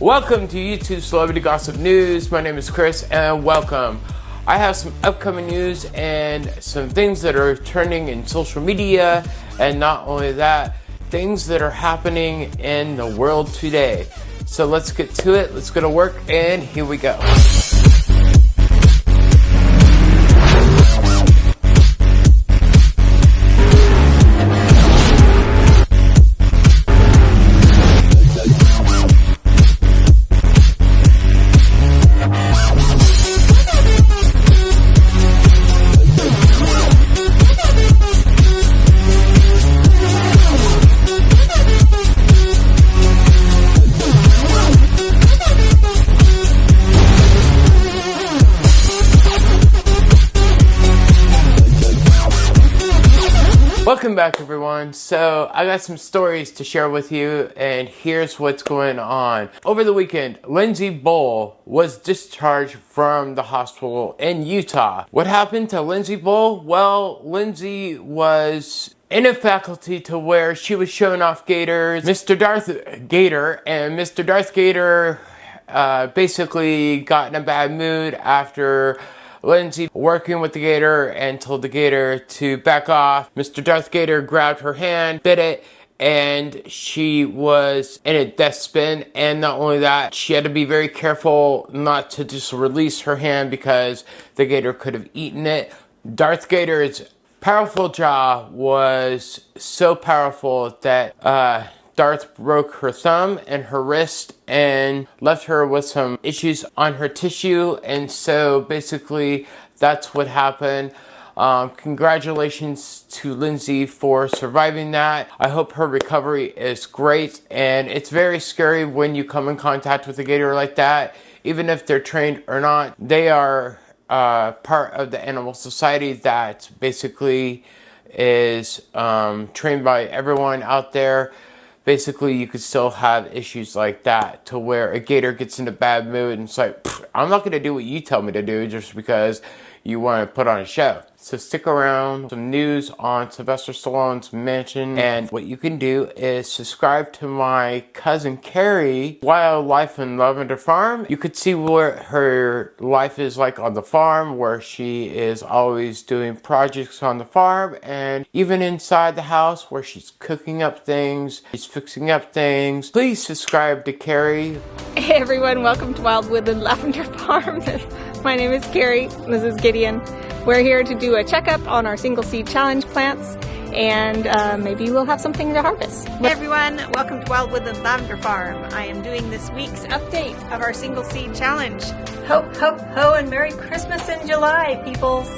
Welcome to YouTube Celebrity Gossip News. My name is Chris and welcome. I have some upcoming news and some things that are trending in social media, and not only that, things that are happening in the world today. So let's get to it, let's go to work, and here we go. Welcome back, everyone. So, I got some stories to share with you, and here's what's going on. Over the weekend, Lindsey Bull was discharged from the hospital in Utah. What happened to Lindsey Bull? Well, Lindsey was in a faculty to where she was showing off gators. Mr. Darth Gator and Mr. Darth Gator uh, basically got in a bad mood after Lindsey working with the gator and told the gator to back off. Mr. Darth Gator grabbed her hand, bit it, and she was in a death spin. And not only that, she had to be very careful not to just release her hand because the gator could have eaten it. Darth Gator's powerful jaw was so powerful that uh, Darth broke her thumb and her wrist and left her with some issues on her tissue. And so basically, that's what happened. Um, congratulations to Lindsey for surviving that. I hope her recovery is great. And it's very scary when you come in contact with a gator like that, even if they're trained or not. They are uh, part of the animal society that basically is um, trained by everyone out there basically you could still have issues like that to where a gator gets in a bad mood and it's like, I'm not going to do what you tell me to do just because you want to put on a show. So stick around. Some news on Sylvester Stallone's mansion. And what you can do is subscribe to my cousin Carrie Wildwood and Lavender Farm. You could see what her life is like on the farm where she is always doing projects on the farm and even inside the house where she's cooking up things, she's fixing up things. Please subscribe to Carrie. Hey everyone, welcome to Wildwood and Lavender Farm. My name is Carrie, this is Gideon. We're here to do a checkup on our single seed challenge plants and uh, maybe we'll have something to harvest. Hey everyone, welcome to Wildwood and Lavender Farm. I am doing this week's update of our single seed challenge. Ho, ho, ho, and Merry Christmas in July, peoples.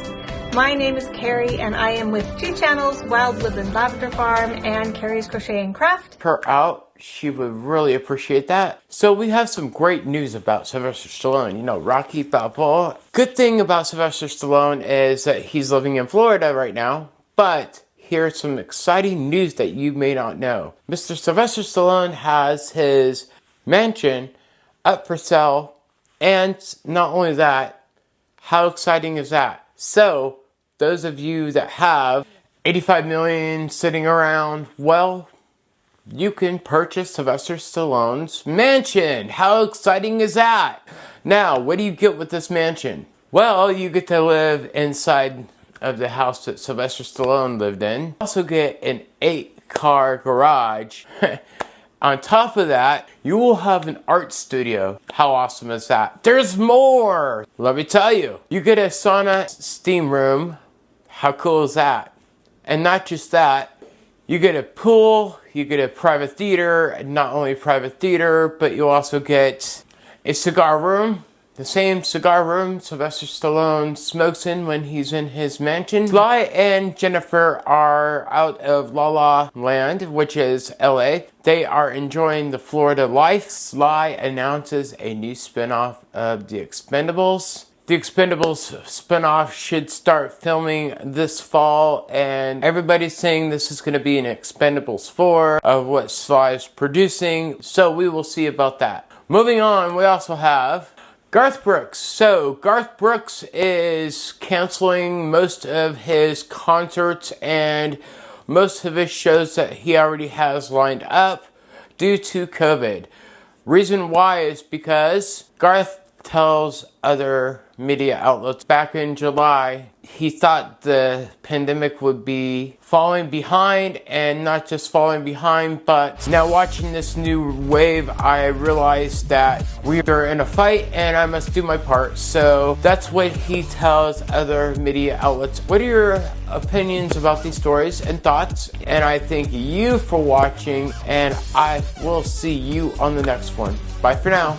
My name is Carrie and I am with two channels, Wildwood and Lavender Farm and Carrie's Crochet and Craft. Her out she would really appreciate that. So we have some great news about Sylvester Stallone. You know, Rocky Balboa. Good thing about Sylvester Stallone is that he's living in Florida right now, but here's some exciting news that you may not know. Mr. Sylvester Stallone has his mansion up for sale, and not only that, how exciting is that? So, those of you that have 85 million sitting around, well, you can purchase Sylvester Stallone's mansion. How exciting is that? Now, what do you get with this mansion? Well, you get to live inside of the house that Sylvester Stallone lived in. You also get an eight car garage. On top of that, you will have an art studio. How awesome is that? There's more! Let me tell you. You get a sauna steam room. How cool is that? And not just that, you get a pool, you get a private theater, not only private theater, but you also get a cigar room. The same cigar room Sylvester Stallone smokes in when he's in his mansion. Sly and Jennifer are out of La La Land, which is LA. They are enjoying the Florida life. Sly announces a new spinoff of The Expendables. The Expendables spinoff should start filming this fall, and everybody's saying this is going to be an Expendables 4 of what Sly is producing, so we will see about that. Moving on, we also have Garth Brooks. So, Garth Brooks is canceling most of his concerts and most of his shows that he already has lined up due to COVID. Reason why is because Garth tells other media outlets. Back in July he thought the pandemic would be falling behind and not just falling behind but now watching this new wave I realized that we are in a fight and I must do my part. So that's what he tells other media outlets. What are your opinions about these stories and thoughts? And I thank you for watching and I will see you on the next one. Bye for now